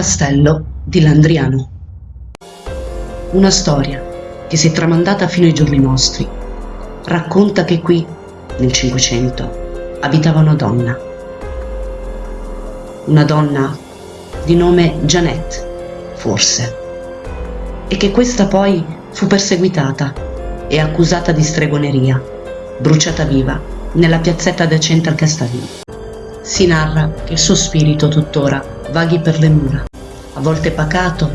Castello di Landriano. Una storia che si è tramandata fino ai giorni nostri. Racconta che qui, nel Cinquecento, abitava una donna. Una donna di nome Jeannette, forse. E che questa poi fu perseguitata e accusata di stregoneria, bruciata viva nella piazzetta adiacente al castello. Si narra che il suo spirito tuttora vaghi per le mura, a volte pacato,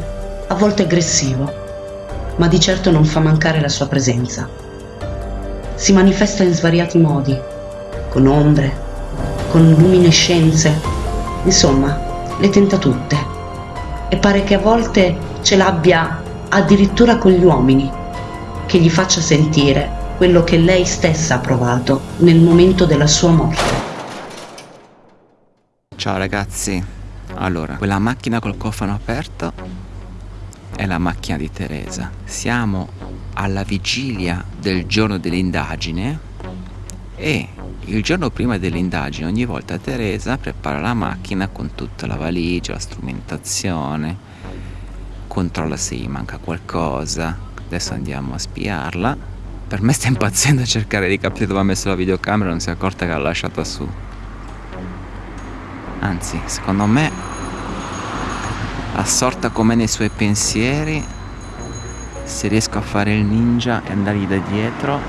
a volte aggressivo, ma di certo non fa mancare la sua presenza. Si manifesta in svariati modi, con ombre, con luminescenze, insomma, le tenta tutte. E pare che a volte ce l'abbia addirittura con gli uomini, che gli faccia sentire quello che lei stessa ha provato nel momento della sua morte. Ciao ragazzi, allora, quella macchina col cofano aperto è la macchina di Teresa. Siamo alla vigilia del giorno dell'indagine e il giorno prima dell'indagine ogni volta Teresa prepara la macchina con tutta la valigia, la strumentazione, controlla se gli manca qualcosa. Adesso andiamo a spiarla. Per me sta impazzendo a cercare di capire dove ha messo la videocamera, non si è accorta che l'ha lasciata su. Anzi, secondo me, assorta come nei suoi pensieri, se riesco a fare il ninja e andargli da dietro,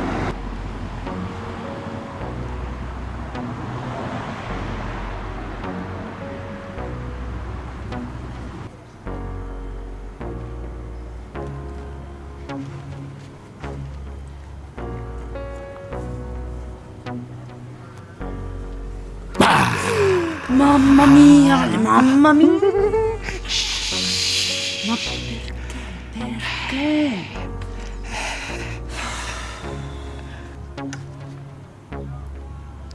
Perché?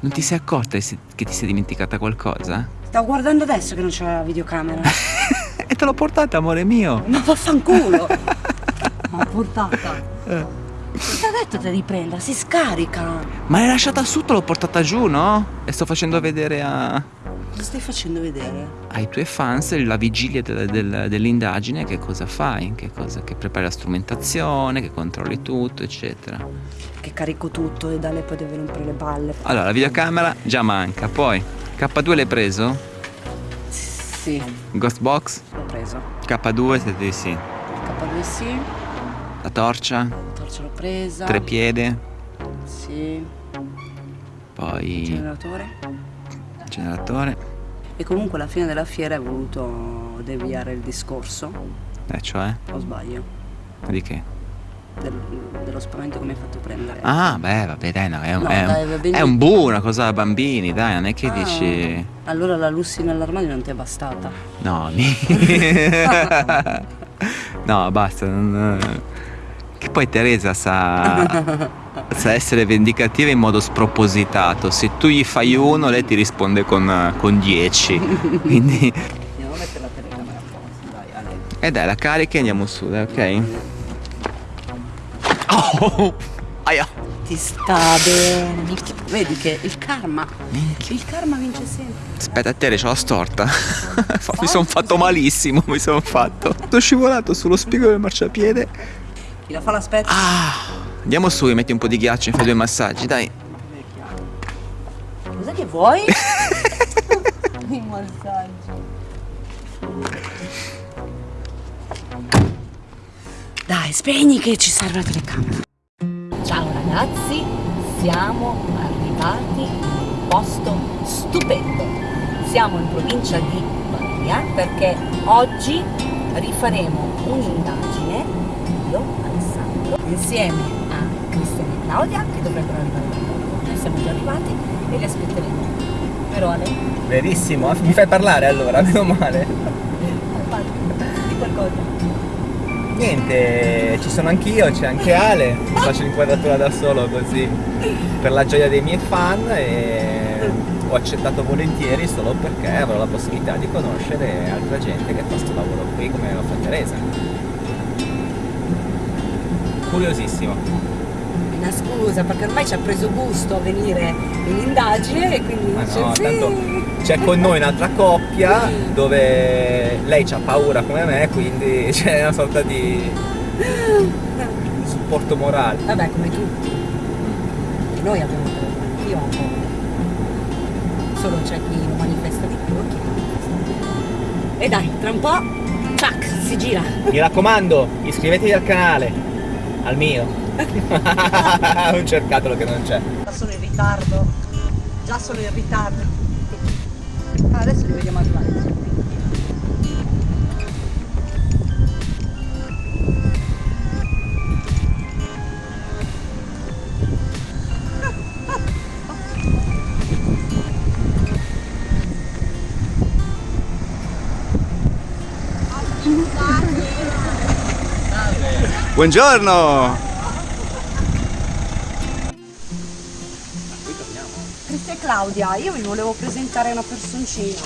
non ti sei accorta che ti sei dimenticata qualcosa? Stavo guardando adesso che non c'era la videocamera. e te l'ho portata, amore mio! Ma vaffanculo! Ma portata! Eh. Ti ha detto di riprenda, si scarica! Ma l'hai lasciata su, te l'ho portata giù, no? E sto facendo vedere a... Cosa stai facendo vedere? Ai tuoi fans la vigilia del, del, dell'indagine che cosa fai, che, cosa, che prepari la strumentazione, che controlli tutto, eccetera. Che carico tutto e da lei poi deve rompere le balle. Allora, la videocamera già manca, poi K2 l'hai preso? Sì. Ghost Box? L'ho preso. K2 siete di sì. K2 sì. La torcia? La torcia l'ho presa. Tre piede? Sì. Poi... Il generatore? generatore. E comunque alla fine della fiera hai voluto deviare il discorso. Eh, cioè? O sbaglio? Di che? Del, dello spavento che mi hai fatto prendere. Ah, beh, vabbè, dai, no, è un, no, è dai, un, è un bu, una cosa da bambini, dai, non è che ah, dici... Allora la Lucy nell'armadio non ti è bastata? No, mi... no, basta, non... Che poi Teresa sa, sa, essere vendicativa in modo spropositato. Se tu gli fai uno, lei ti risponde con, con dieci. Quindi... Andiamo a mettere la telecamera a posto, dai, Ale. E dai, la carica e andiamo su, dai, ok? Oh! Aia! Ti sta bene. Vedi che il karma. Minchia. Il karma vince sempre. Aspetta, a te ce l'ho storta. mi sono fatto malissimo, mi sono fatto. Sono scivolato sullo spigolo del marciapiede chi la fa l'aspetto? Ah, andiamo su e metti un po' di ghiaccio e fai due massaggi, dai. Cos'è che vuoi? I massaggi. Dai, spegni che ci serve la telecamera. Ciao ragazzi, siamo arrivati in un posto stupendo. Siamo in provincia di Pavia perché oggi rifaremo un'indagine, io insieme a Cristian e Claudia che dovrebbero arrivare dopo. Noi siamo già arrivati e li aspetteremo. Vero Ale? Verissimo, mi fai parlare allora, meno male. Di qualcosa. Niente, ci sono anch'io, c'è anche Ale, faccio l'inquadratura da solo così per la gioia dei miei fan e ho accettato volentieri solo perché avrò la possibilità di conoscere altra gente che fa questo lavoro qui come lo fa Teresa curiosissimo. una scusa perché ormai ci ha preso gusto a venire in indagine e quindi Ma dice no, sì. tanto c'è con noi un'altra coppia dove lei ha paura come me, quindi c'è una sorta di supporto morale. Vabbè, come tutti. Noi abbiamo paura. Solo c'è chi lo manifesta di più e chi manifesta. E dai, tra un po', tac, si gira. Mi raccomando, iscrivetevi al canale, al mio. non cercatelo che non c'è. Già sono in ritardo. Già sono in ritardo. Ah, adesso li vediamo arrivare. Buongiorno! Cristian e Claudia, io vi volevo presentare una personcina.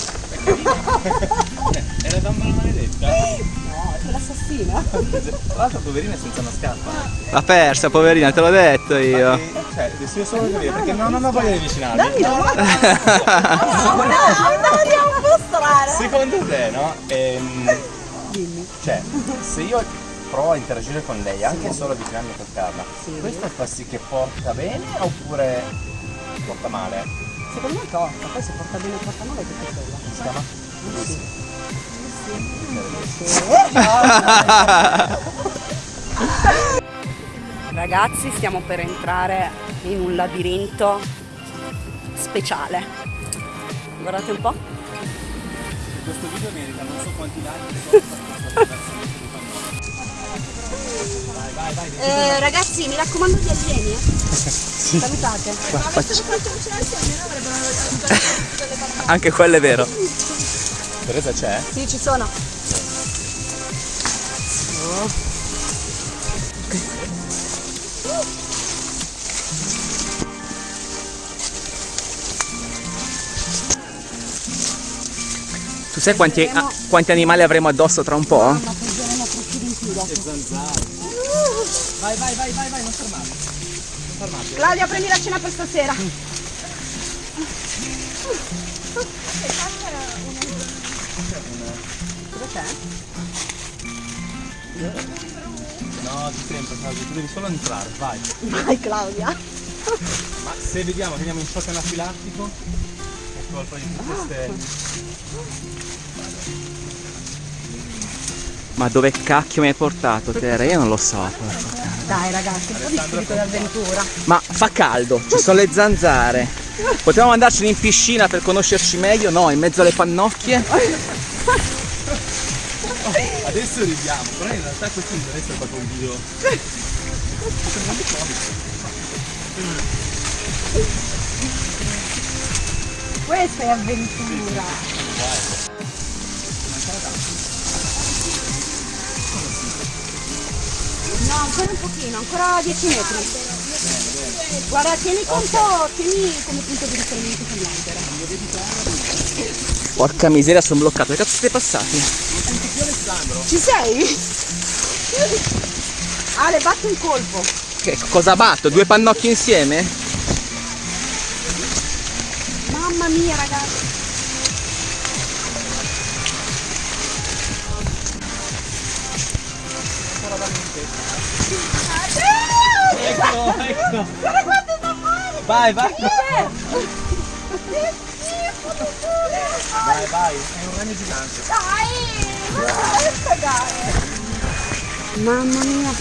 È la donna maledetta. No, è l'assassina. Tra l'altro poverina è senza una scarpa. L'ha persa, poverina, te l'ho detto io. Cioè, adesso io solo capire perché non, non ho voglia di avvicinarmi. Dammi la mano. No, no, un po' strana. Secondo te, no? Ehm, cioè, se io provo a interagire con lei, anche solo avvicinarmi a toccarla, questo fa sì che porta bene oppure porta male? Secondo me porta, poi se porta bene o porta male è tutto quello. Si chiama? Ragazzi, stiamo per entrare in un labirinto speciale. Guardate un po'. Questo video merita non so quanti like. Eh, ragazzi, mi raccomando di alieni. Eh? Salutate. Anche quello è vero. Teresa c'è? Sì, ci sono. Tu sai quanti, ah, quanti animali avremo addosso tra un po'? Ma prenderemo crocchini in più dopo. Vai, vai, vai, vai, vai, non fermarti. Claudia, prendi la cena per stasera. Cosa c'è? No, ti sento Claudio, tu devi solo entrare, vai. Vai Claudia. Ma se vediamo che andiamo in shock anafilattico, è colpa di tutte queste... Ma dove cacchio mi hai portato, Tere? Io non lo so. Dai ragazzi, un po' di spirito d'avventura. Ma fa caldo, ci sono le zanzare. Potevamo andarcene in piscina per conoscerci meglio? No, in mezzo alle pannocchie. Adesso ridiamo, però in realtà questo non deve essere proprio un video. Questa è avventura. No, ancora un pochino, ancora 10 metri. Guarda, tieni conto, tieni come punto di riferimento quell'albero. Porca miseria, sono bloccato. Che cazzo siete passati? Ci sei? Ale, batti un colpo. Che cosa batto? Due pannocchie insieme? Mamma mia, ragazzi. Ecco, ecco. Vai, vai. Vai, vai, è un ragno gigante. Mamma mia.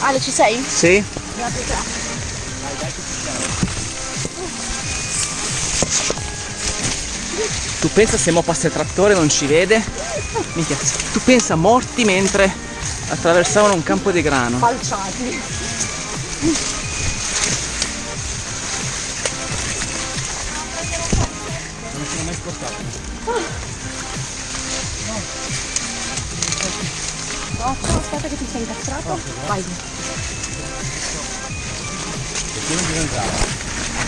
Ale, ci sei? Sì. Grazie a te. Tu pensa se mo passa il trattore non ci vede? Minchia, tu pensa morti mentre attraversavano un campo di grano. Falciati. Non sono mai spostato. No, no, aspetta che ti sei incastrato. Vai.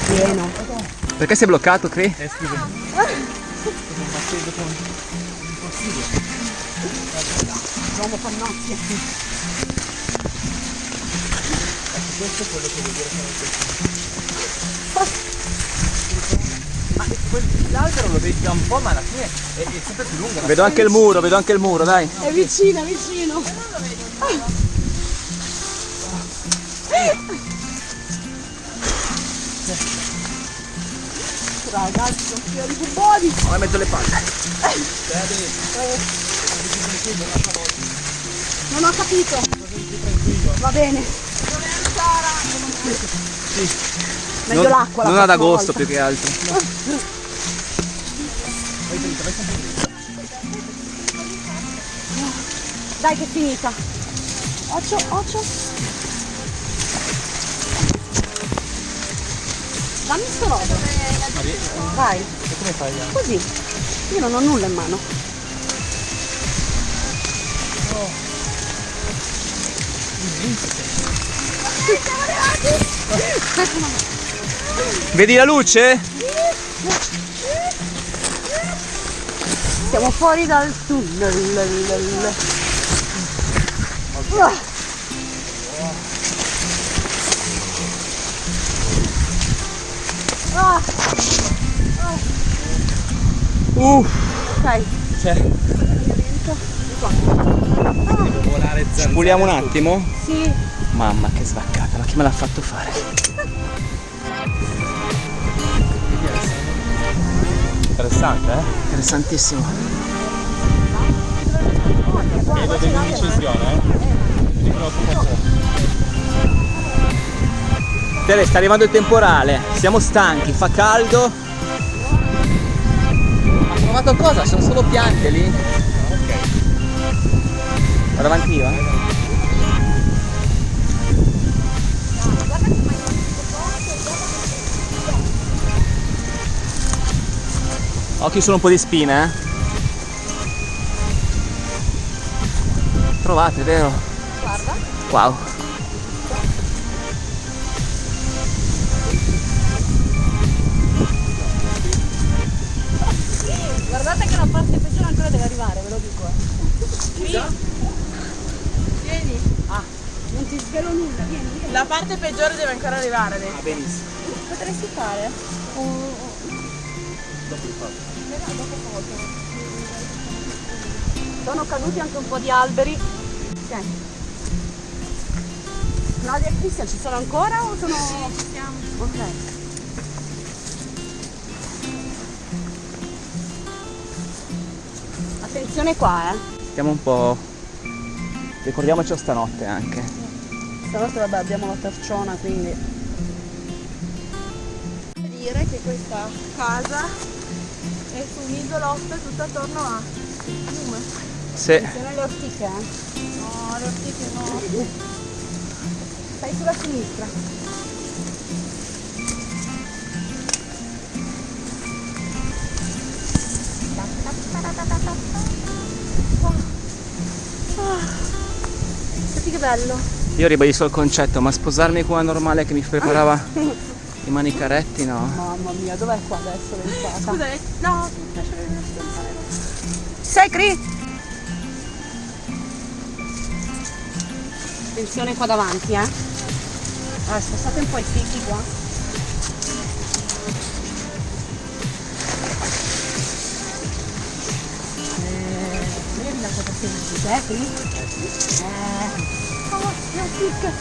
Pieno. Perché sei bloccato, Cri? Eh, scusa. Sto facendo con... Impossibile. L'uomo pannocchia. Questo è quello che vuol dire che L'albero lo vedi da un po', ma alla fine è, è sempre più lungo. Vedo anche il muro, vedo anche il muro, dai. È vicino, è vicino. Ragazzi, sono pieno di bubboni. Ho mezzo le palle. Non ho capito. Va bene. Meglio Non, l'acqua la non ad agosto volta. più che altro. Dai che è finita. Occhio, occhio. Dammi sto robo. Vai. come fai? Così. Io non ho nulla in mano. Vedi la luce? Siamo fuori dal tunnel. Uff. ok. Cioè, Volare zanzare. puliamo un attimo? Sì. Mamma che svaccata, ma chi me l'ha fatto fare? Interessante, eh? Interessantissimo. Vedo dell'indecisione, eh? Dicono. Tere, sta arrivando il temporale, siamo stanchi, fa caldo. Ma trovato cosa? Sono solo piante lì. Vado avanti io, eh. Occhio sono un po' di spine, eh. Trovate, vero? Guarda. Wow. Guardate che la parte peggiore ancora deve arrivare, ve lo dico. Eh. Vieni. Ah, non ti svelo nulla, vieni, vieni. La parte peggiore deve ancora arrivare adesso. Ah, benissimo. Potresti fare? Sono caduti anche un po' di alberi. Ok. Claudia e Cristian ci sono ancora o sono. Sì, ci siamo. Ok. Attenzione qua, eh. Stiamo un po'. Ricordiamocelo stanotte anche. Stanotte vabbè abbiamo la terciona quindi. dire che questa casa è su un isolotto tutto attorno a fiume. Sì. Attenzione alle ortiche, eh. No, le ortiche no. Stai sulla sinistra. Senti che bello. Io ribadisco il concetto, ma sposarmi con una normale che mi preparava i manicaretti, no. Mamma mia, dov'è qua adesso l'entrata? Scusa, eh, no, mi piace vedere Sei Cri? Attenzione qua davanti, eh. Allora, spostate un po' i fichi qua. Eh? Eh. Oh, la fica.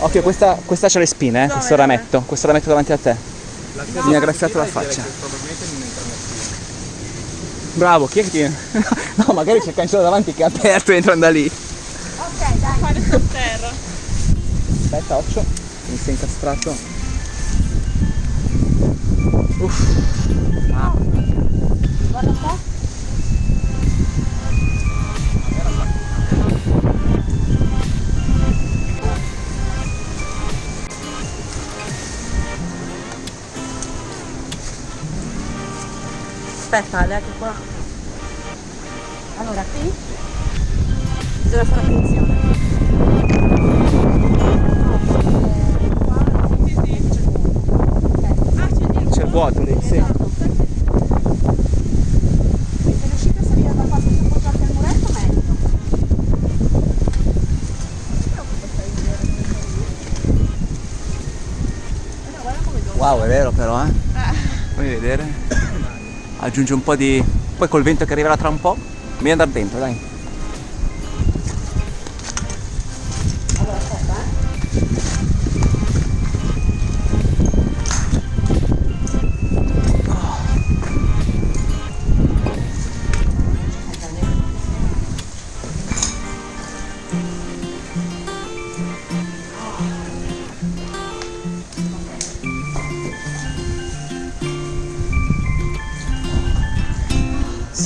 Occhio, questa, questa c'ha le spine, eh, questo rametto, questo rametto davanti a te. Mi ha graffiato la faccia. Probabilmente non entra nessuno. Bravo, chi è che ti... No, magari c'è il cancello davanti che è aperto e entrano da lì. Ok, dai. fare sotterra. Aspetta, occhio, mi sei incastrato. Uff. Guarda qua. Aspetta, Ale, che qua. Allora, qui bisogna fare attenzione. Sì, sì. Ah, c'è di C'è il vuoto lì, sì. Wow, è vero però, eh? Vuoi vedere? Aggiunge un po' di... Poi col vento che arriverà tra un po', mi andare dentro, dai.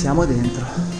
Siamo dentro.